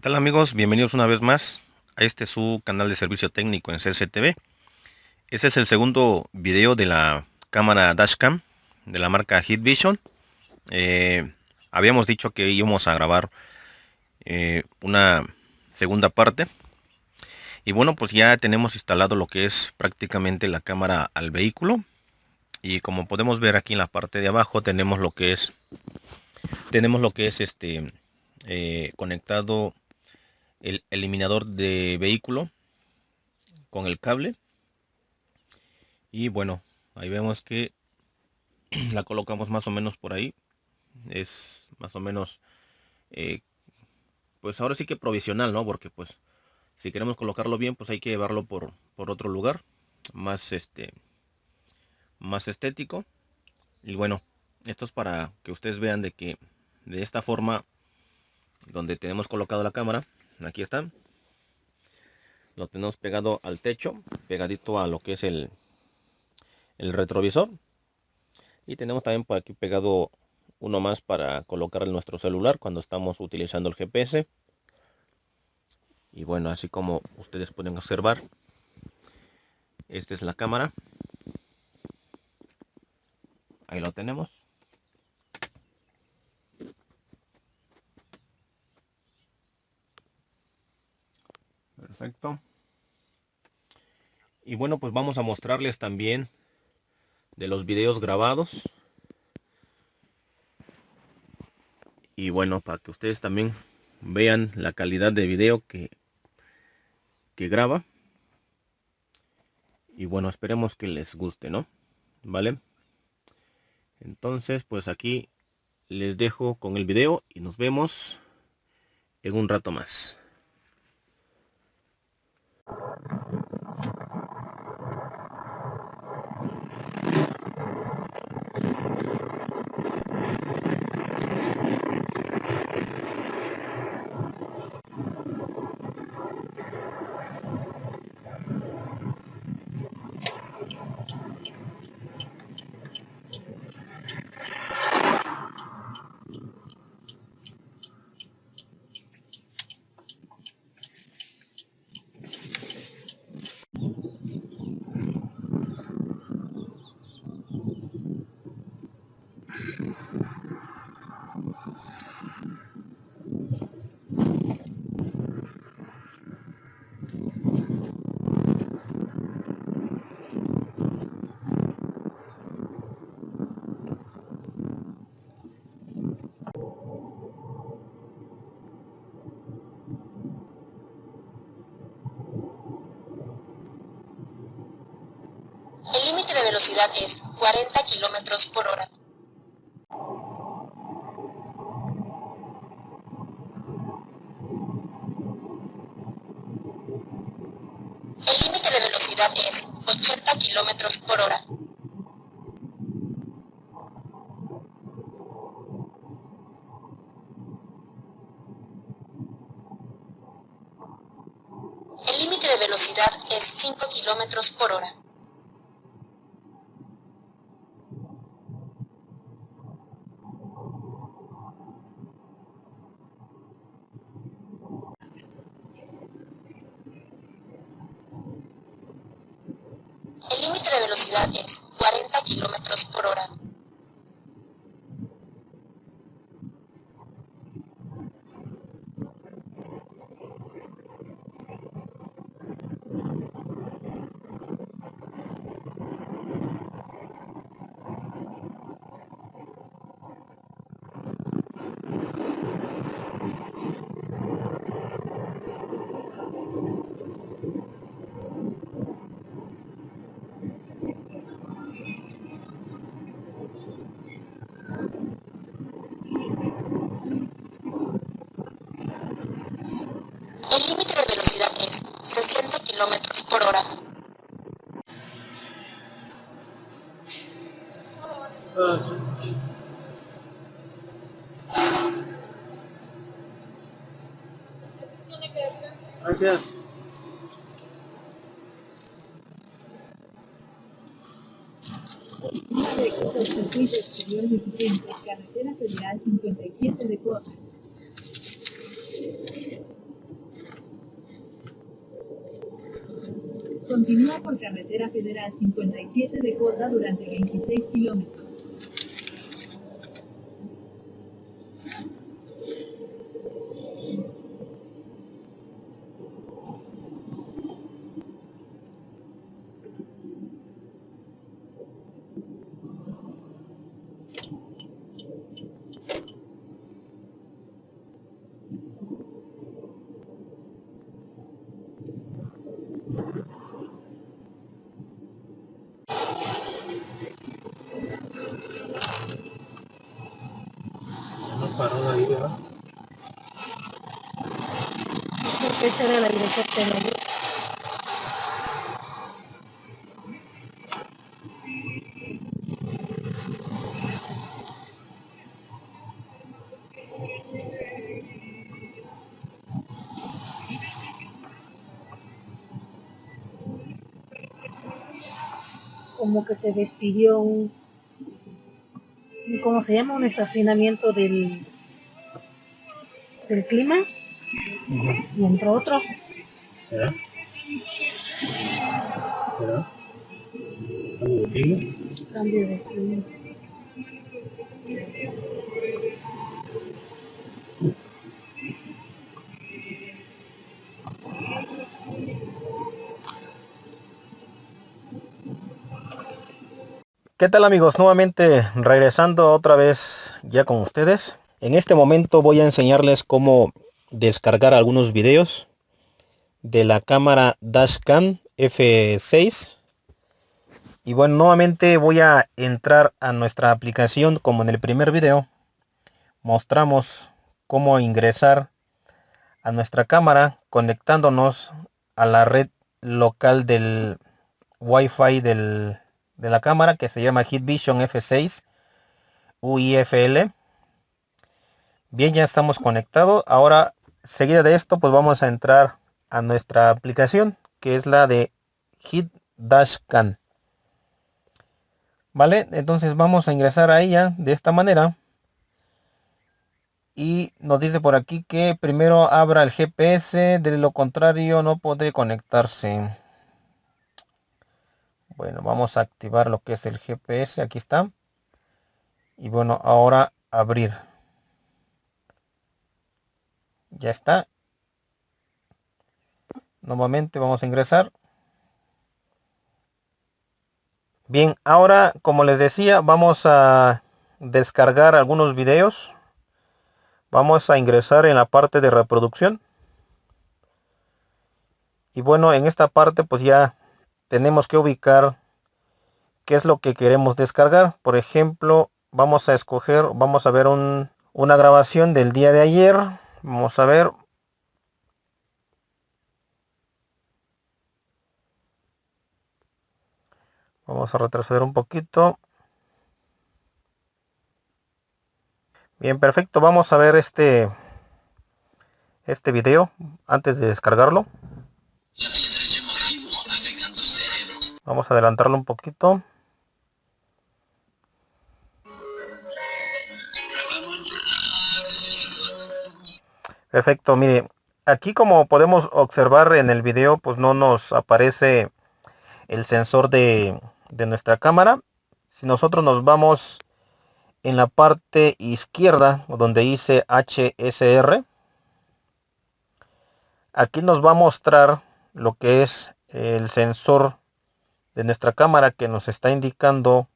tal amigos? Bienvenidos una vez más a este su canal de servicio técnico en CCTV. Este es el segundo video de la cámara dashcam de la marca Hitvision. Eh, habíamos dicho que íbamos a grabar eh, una segunda parte. Y bueno, pues ya tenemos instalado lo que es prácticamente la cámara al vehículo. Y como podemos ver aquí en la parte de abajo tenemos lo que es tenemos lo que es este eh, conectado el eliminador de vehículo con el cable. Y bueno ahí vemos que la colocamos más o menos por ahí. Es más o menos eh, pues ahora sí que provisional no porque pues si queremos colocarlo bien pues hay que llevarlo por, por otro lugar más este más estético. Y bueno esto es para que ustedes vean de que de esta forma donde tenemos colocado la cámara aquí está. Lo tenemos pegado al techo pegadito a lo que es el el retrovisor. Y tenemos también por aquí pegado uno más para colocar en nuestro celular cuando estamos utilizando el GPS y bueno así como ustedes pueden observar esta es la cámara. Ahí lo tenemos Y bueno, pues vamos a mostrarles también de los videos grabados. Y bueno, para que ustedes también vean la calidad de video que, que graba. Y bueno, esperemos que les guste, ¿no? ¿Vale? Entonces, pues aquí les dejo con el video y nos vemos en un rato más. Velocidad es 40 kilómetros por hora. El límite de velocidad es 80 kilómetros por hora. El límite de velocidad es 5 kilómetros por hora. velocidad es 40 kilómetros por hora. gracias. Continúa por carretera federal 57 de Córdoba durante 26 kilómetros. Esa era la dirección que. Como que se despidió un- ¿cómo se llama? Un estacionamiento del, del clima y entró otro. ¿Será? ¿Será? ¿Algo de clima? Cambio de clima. ¿Qué tal amigos? Nuevamente regresando otra vez ya con ustedes. En este momento voy a enseñarles cómo descargar algunos videos de la cámara Dashcam F6. Y bueno, nuevamente voy a entrar a nuestra aplicación como en el primer video. Mostramos cómo ingresar a nuestra cámara conectándonos a la red local del Wi-Fi del, de la cámara que se llama Hitvision F6 UIFL. Bien, ya estamos conectados. Ahora, seguida de esto, pues vamos a entrar a nuestra aplicación que es la de Hit Dashcam. Vale, entonces vamos a ingresar a ella de esta manera. Y nos dice por aquí que primero abra el GPS, de lo contrario no podré conectarse. Bueno, vamos a activar lo que es el GPS, aquí está. Y bueno, ahora abrir. Ya está. Nuevamente vamos a ingresar. Bien, ahora como les decía, vamos a descargar algunos videos. Vamos a ingresar en la parte de reproducción. Y bueno, en esta parte pues ya tenemos que ubicar qué es lo que queremos descargar. Por ejemplo, vamos a escoger, vamos a ver un, una grabación del día de ayer. Vamos a ver. Vamos a retroceder un poquito. Bien, perfecto. Vamos a ver este este video antes de descargarlo. Vamos a adelantarlo un poquito. Perfecto, mire, aquí como podemos observar en el video, pues no nos aparece el sensor de, de nuestra cámara. Si nosotros nos vamos en la parte izquierda, donde dice HSR, aquí nos va a mostrar lo que es el sensor de nuestra cámara que nos está indicando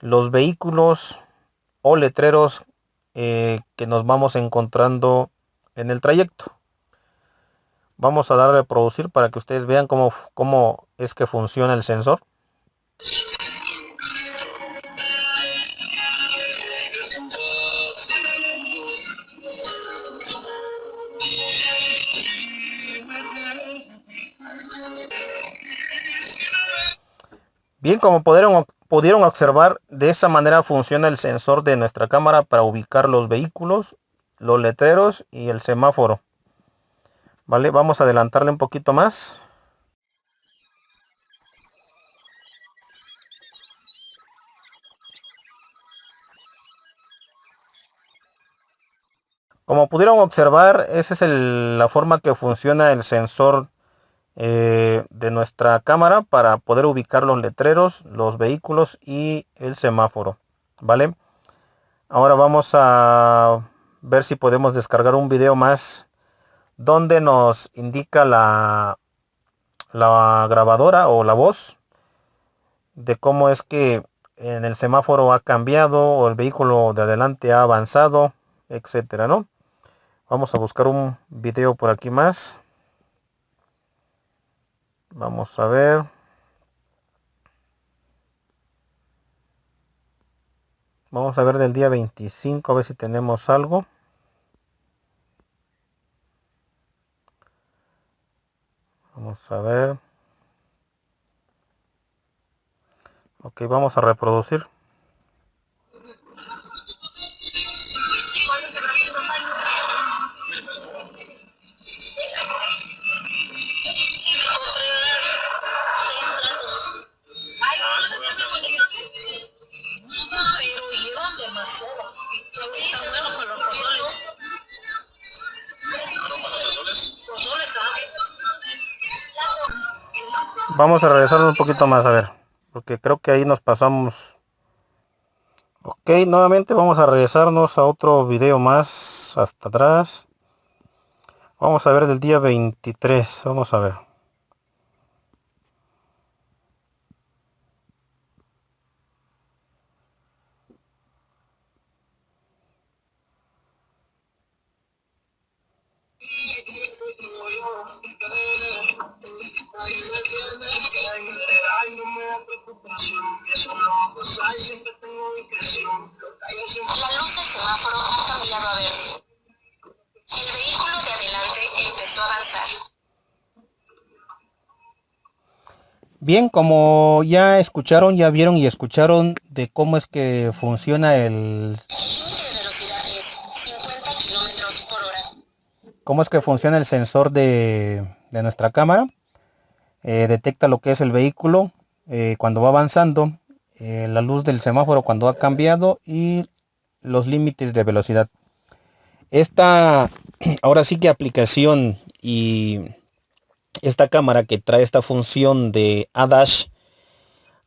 los vehículos o letreros eh, que nos vamos encontrando en el trayecto. Vamos a darle a producir para que ustedes vean cómo, cómo es que funciona el sensor. Bien, como pudieron, pudieron observar, de esa manera funciona el sensor de nuestra cámara para ubicar los vehículos, los letreros y el semáforo. Vale, vamos a adelantarle un poquito más. Como pudieron observar, esa es la forma que funciona el sensor eh, de nuestra cámara para poder ubicar los letreros, los vehículos y el semáforo. ¿Vale? Ahora vamos a ver si podemos descargar un video más donde nos indica la, la grabadora o la voz de cómo es que en el semáforo ha cambiado o el vehículo de adelante ha avanzado, etcétera, ¿no? Vamos a buscar un video por aquí más. Vamos a ver. Vamos a ver del día 25, a ver si tenemos algo. Vamos a ver. Ok, vamos a reproducir. Vamos a regresar un poquito más, a ver. Porque creo que ahí nos pasamos. Ok, nuevamente vamos a regresarnos a otro video más hasta atrás. Vamos a ver del día 23. Vamos a ver. La luz del semáforo ha cambiado a verde. El vehículo de adelante empezó a avanzar. Bien, como ya escucharon, ya vieron y escucharon de cómo es que funciona el... El límite de velocidad es 50 kilómetros por hora. cómo es que funciona el sensor de, de nuestra cámara. Eh, detecta lo que es el vehículo eh, cuando va avanzando, eh, la luz del semáforo cuando ha cambiado y los límites de velocidad. Esta, ahora sí que aplicación y esta cámara que trae esta función de ADASH,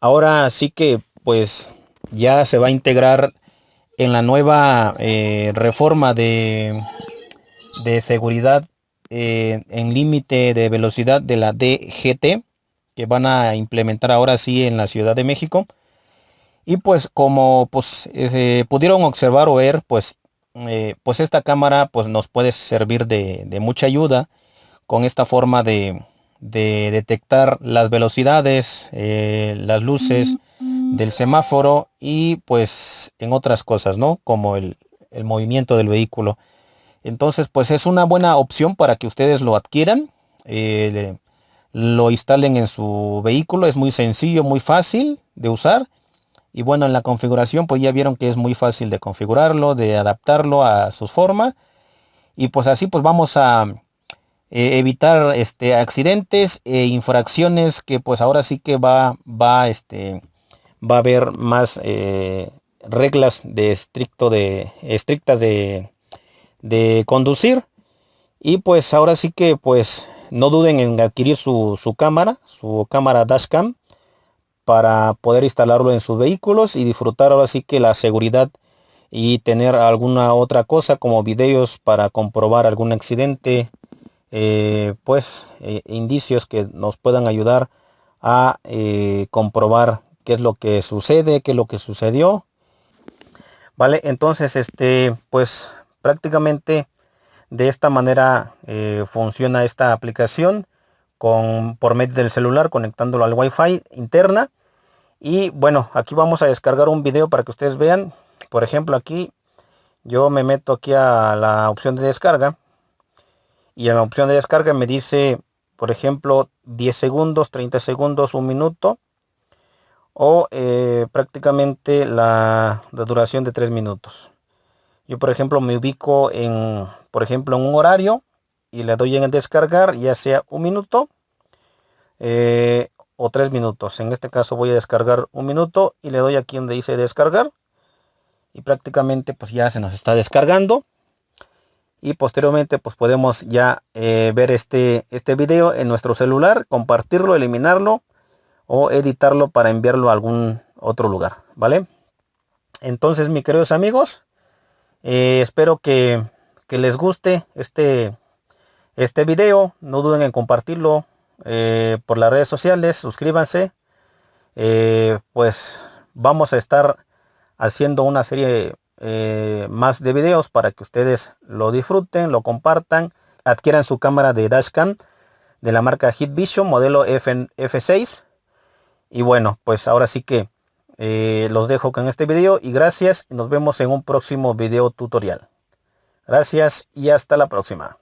ahora sí que pues ya se va a integrar en la nueva eh, reforma de, de seguridad en límite de velocidad de la DGT que van a implementar ahora sí en la Ciudad de México. Y pues como pues eh, pudieron observar o ver, pues, eh, pues esta cámara pues nos puede servir de, de mucha ayuda con esta forma de, de detectar las velocidades, eh, las luces del semáforo y pues en otras cosas, ¿no? Como el, el movimiento del vehículo. Entonces pues es una buena opción para que ustedes lo adquieran. eh, lo instalen en su vehículo. Es muy sencillo, muy fácil de usar. Y bueno, en la configuración pues ya vieron que es muy fácil de configurarlo, de adaptarlo a su forma. Y pues así pues vamos a eh, evitar este, accidentes e infracciones que pues ahora sí que va, va, este, va a haber más eh, reglas de estricto de estrictas de, de conducir. Y pues ahora sí que pues no duden en adquirir su, su cámara, su cámara dashcam para poder instalarlo en sus vehículos y disfrutar ahora sí que la seguridad y tener alguna otra cosa como videos para comprobar algún accidente eh, pues eh, indicios que nos puedan ayudar a eh, comprobar qué es lo que sucede qué es lo que sucedió. Vale entonces este pues prácticamente de esta manera eh, funciona esta aplicación con, por medio del celular conectándolo al Wi-Fi interna. Y bueno, aquí vamos a descargar un video para que ustedes vean. Por ejemplo, aquí yo me meto aquí a la opción de descarga. Y en la opción de descarga me dice, por ejemplo, 10 segundos, 30 segundos, un minuto. O eh, prácticamente la, la duración de 3 minutos. Yo, por ejemplo, me ubico en, por ejemplo, en un horario y le doy en descargar, ya sea un minuto eh, o tres minutos. En este caso voy a descargar un minuto y le doy aquí donde dice descargar. Y prácticamente pues ya se nos está descargando. y posteriormente pues podemos ya eh, ver este, este video en nuestro celular, compartirlo, eliminarlo o editarlo para enviarlo a algún otro lugar, ¿vale? Entonces, mis queridos amigos, eh, espero que, les guste este, este video. No duden en compartirlo eh, por las redes sociales. Suscríbanse. pues vamos a estar haciendo una serie eh, más de videos para que ustedes lo disfruten, lo compartan, adquieran su cámara de dashcam de la marca Hitvision modelo F, F6 y bueno pues ahora sí que eh, los dejo con este video y gracias nos vemos en un próximo video tutorial gracias y hasta la próxima